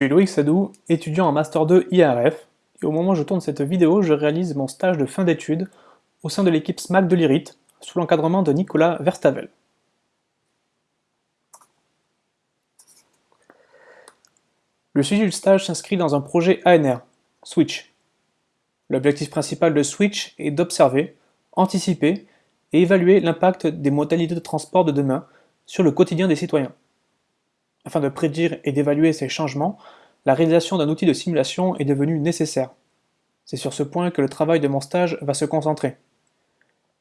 Je suis Loïc Sadou, étudiant en Master 2 IRF, et au moment où je tourne cette vidéo, je réalise mon stage de fin d'études au sein de l'équipe SMAC de l'IRIT, sous l'encadrement de Nicolas Verstavel. Le sujet du stage s'inscrit dans un projet ANR, Switch. L'objectif principal de Switch est d'observer, anticiper et évaluer l'impact des modalités de transport de demain sur le quotidien des citoyens. Afin de prédire et d'évaluer ces changements, la réalisation d'un outil de simulation est devenue nécessaire. C'est sur ce point que le travail de mon stage va se concentrer.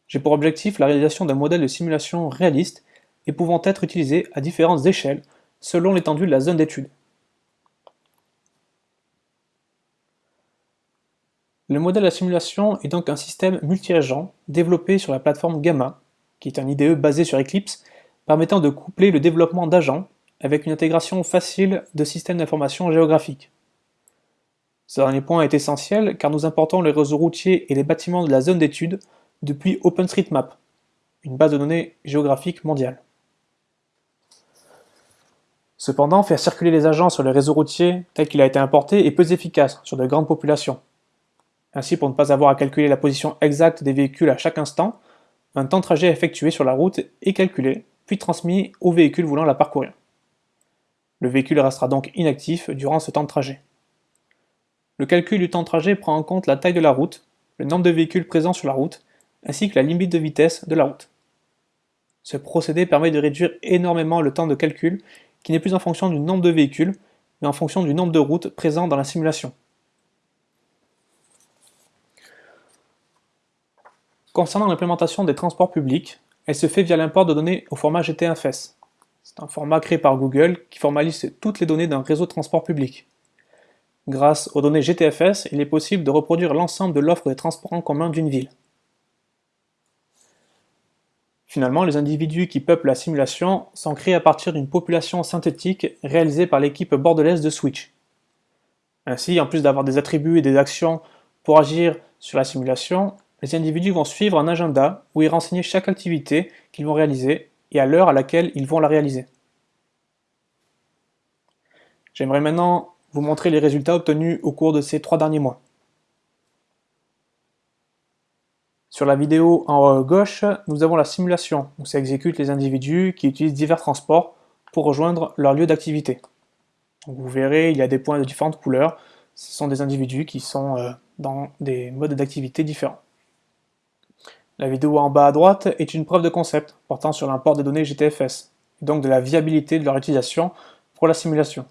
J'ai pour objectif la réalisation d'un modèle de simulation réaliste et pouvant être utilisé à différentes échelles selon l'étendue de la zone d'étude. Le modèle de simulation est donc un système multi-agent développé sur la plateforme Gamma, qui est un IDE basé sur Eclipse, permettant de coupler le développement d'agents avec une intégration facile de systèmes d'information géographiques. Ce dernier point est essentiel car nous importons les réseaux routiers et les bâtiments de la zone d'étude depuis OpenStreetMap, une base de données géographique mondiale. Cependant, faire circuler les agents sur le réseau routier tel qu'il a été importé est peu efficace sur de grandes populations. Ainsi, pour ne pas avoir à calculer la position exacte des véhicules à chaque instant, un temps de trajet effectué sur la route est calculé, puis transmis aux véhicules voulant la parcourir. Le véhicule restera donc inactif durant ce temps de trajet. Le calcul du temps de trajet prend en compte la taille de la route, le nombre de véhicules présents sur la route, ainsi que la limite de vitesse de la route. Ce procédé permet de réduire énormément le temps de calcul qui n'est plus en fonction du nombre de véhicules, mais en fonction du nombre de routes présentes dans la simulation. Concernant l'implémentation des transports publics, elle se fait via l'import de données au format GTFS. C'est un format créé par Google qui formalise toutes les données d'un réseau de transport public. Grâce aux données GTFS, il est possible de reproduire l'ensemble de l'offre des transports en commun d'une ville. Finalement, les individus qui peuplent la simulation sont créés à partir d'une population synthétique réalisée par l'équipe bordelaise de Switch. Ainsi, en plus d'avoir des attributs et des actions pour agir sur la simulation, les individus vont suivre un agenda où ils renseignent chaque activité qu'ils vont réaliser et à l'heure à laquelle ils vont la réaliser. J'aimerais maintenant vous montrer les résultats obtenus au cours de ces trois derniers mois. Sur la vidéo en haut à gauche, nous avons la simulation, où s'exécutent les individus qui utilisent divers transports pour rejoindre leur lieu d'activité. Vous verrez, il y a des points de différentes couleurs, ce sont des individus qui sont euh, dans des modes d'activité différents. La vidéo en bas à droite est une preuve de concept portant sur l'import des données GTFS, et donc de la viabilité de leur utilisation pour la simulation.